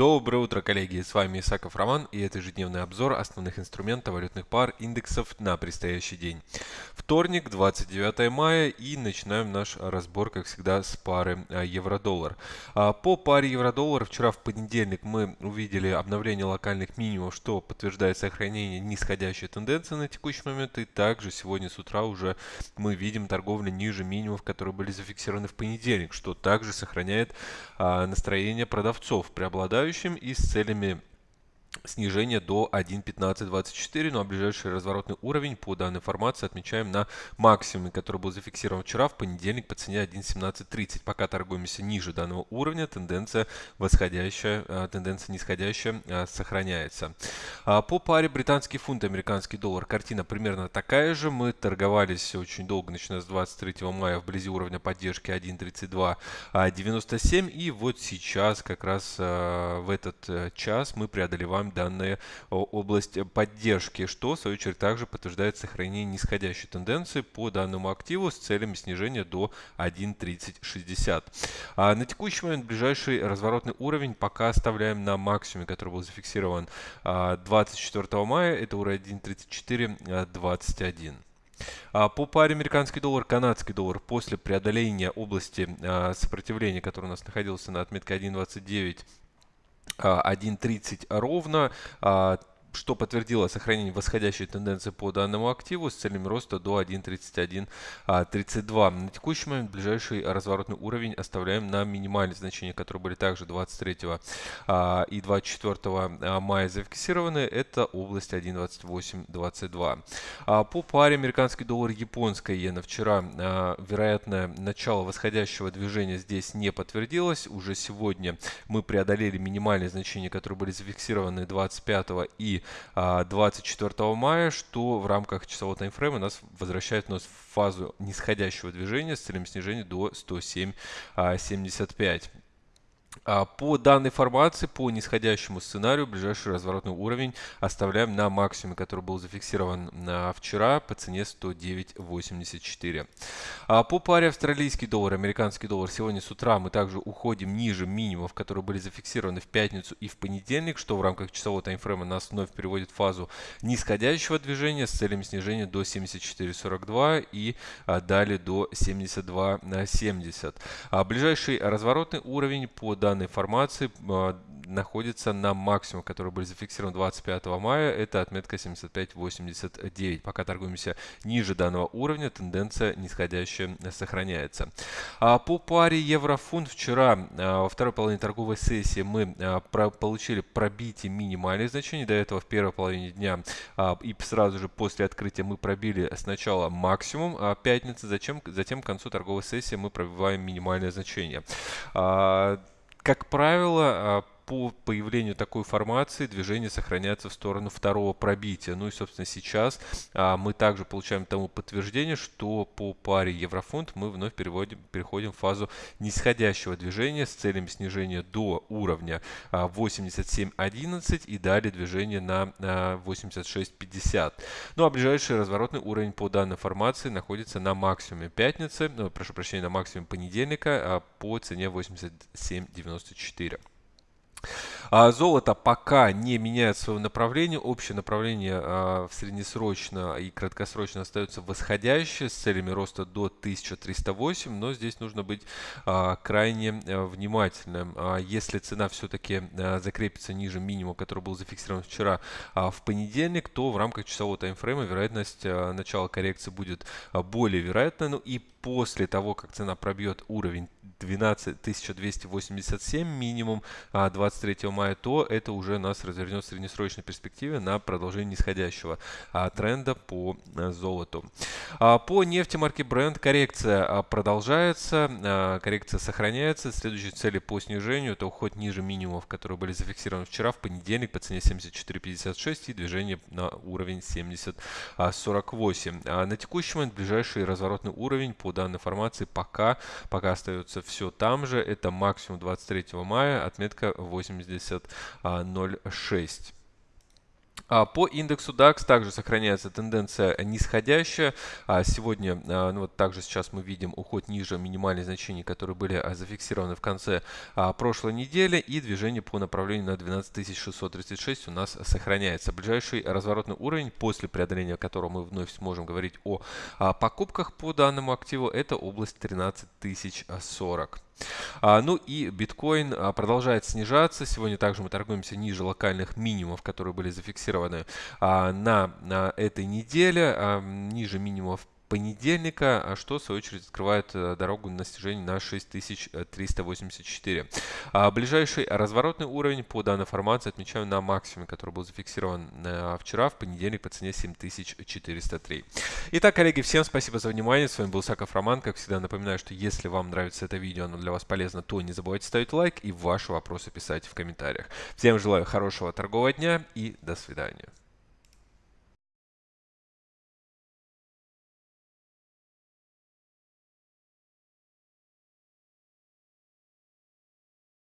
Доброе утро, коллеги! С вами Исаков Роман и это ежедневный обзор основных инструментов валютных пар индексов на предстоящий день. Вторник, 29 мая и начинаем наш разбор, как всегда, с пары а, евро-доллар. А, по паре евро-доллар вчера в понедельник мы увидели обновление локальных минимумов, что подтверждает сохранение нисходящей тенденции на текущий момент. И также сегодня с утра уже мы видим торговлю ниже минимумов, которые были зафиксированы в понедельник, что также сохраняет а, настроение продавцов, преобладающих преобладающим и с целями снижение до 1.1524, ну а ближайший разворотный уровень по данной информации отмечаем на максимуме, который был зафиксирован вчера в понедельник по цене 1.1730. Пока торгуемся ниже данного уровня, тенденция восходящая, а, тенденция нисходящая а, сохраняется. А, по паре британский фунт, американский доллар, картина примерно такая же. Мы торговались очень долго, начиная с 23 мая вблизи уровня поддержки 1.3297 и вот сейчас как раз в этот э, час мы преодолеваем вам данная область поддержки, что в свою очередь также подтверждает сохранение нисходящей тенденции по данному активу с целями снижения до 1.3060. А на текущий момент ближайший разворотный уровень пока оставляем на максимуме, который был зафиксирован 24 а, мая, это уровень 1.3421. А, по паре американский доллар, канадский доллар после преодоления области а, сопротивления, который у нас находился на отметке 1.29 1.30 ровно. Что подтвердило сохранение восходящей тенденции по данному активу с целями роста до 1.3132. А, на текущий момент ближайший разворотный уровень оставляем на минимальные значения, которые были также 23 а, и 24 а, мая зафиксированы. Это область 1.2822. По паре американский доллар, японская иена вчера вероятное начало восходящего движения здесь не подтвердилось. Уже сегодня мы преодолели минимальные значения, которые были зафиксированы 25 и 24 а, мая, что в рамках часового таймфрейма нас возвращает нас в фазу нисходящего движения с целью снижения до 107.75. А, по данной формации, по нисходящему сценарию, ближайший разворотный уровень оставляем на максимуме, который был зафиксирован вчера по цене 109.84. А, по паре австралийский доллар, американский доллар, сегодня с утра мы также уходим ниже минимумов, которые были зафиксированы в пятницу и в понедельник, что в рамках часового таймфрейма нас вновь переводит в фазу нисходящего движения с целями снижения до 74.42 и а, далее до 72.70. Ближайший разворотный уровень по данной формации а, находится на максимум, который был зафиксирован 25 мая. Это отметка 75.89. Пока торгуемся ниже данного уровня, тенденция нисходящая сохраняется. А по паре евро-фунт вчера а, во второй половине торговой сессии мы получили пробитие минимальных значений. До этого в первой половине дня и сразу же после открытия мы пробили сначала максимум пятницы, затем к концу торговой сессии мы пробиваем минимальное значение как правило, а, по появлению такой формации движение сохраняется в сторону второго пробития. Ну и, собственно, сейчас а, мы также получаем тому подтверждение, что по паре еврофунт мы вновь переводим, переходим в фазу нисходящего движения с целями снижения до уровня а, 87.11 и далее движение на а, 86.50. Ну а ближайший разворотный уровень по данной формации находится на максимуме пятницы, ну, прошу прощения, на максимуме понедельника а, по цене 87.94. А золото пока не меняет свое направление. Общее направление а, в среднесрочно и краткосрочно остается восходящее с целями роста до 1308, но здесь нужно быть а, крайне а, внимательным. Если цена все-таки а, закрепится ниже минимума, который был зафиксирован вчера в понедельник, то в рамках часового таймфрейма вероятность а, начала коррекции будет более вероятна. Ну и после того, как цена пробьет уровень 12287 минимум 23 а, мая, то это уже нас развернет в среднесрочной перспективе на продолжение нисходящего а, тренда по а, золоту. По нефти марки Brent коррекция продолжается, коррекция сохраняется. Следующие цели по снижению это уход ниже минимумов, которые были зафиксированы вчера в понедельник по цене 74.56 и движение на уровень 70.48. На текущий момент ближайший разворотный уровень по данной формации пока, пока остается все там же. Это максимум 23 мая, отметка 80.06. А, по индексу DAX также сохраняется тенденция нисходящая. А, сегодня, а, ну вот также сейчас мы видим уход ниже минимальных значений, которые были зафиксированы в конце прошлой недели. И движение по направлению на 12636 у нас сохраняется. Ближайший разворотный уровень, после преодоления которого мы вновь сможем говорить о покупках по данному активу, это область 13040. А, ну и биткоин а, продолжает снижаться. Сегодня также мы торгуемся ниже локальных минимумов, которые были зафиксированы а, на, этой неделе, ниже минимумов понедельника, а что в свою очередь открывает э, дорогу на снижение на 6384. А ближайший разворотный уровень по данной формации отмечаю на максимуме, который был зафиксирован э, вчера, в понедельник по цене 7403. Итак, коллеги, всем спасибо за внимание. С вами был Саков Роман. Как всегда, напоминаю, что если вам нравится это видео, оно для вас полезно, то не забывайте ставить лайк и ваши вопросы писать в комментариях. Всем желаю хорошего торгового дня и до свидания.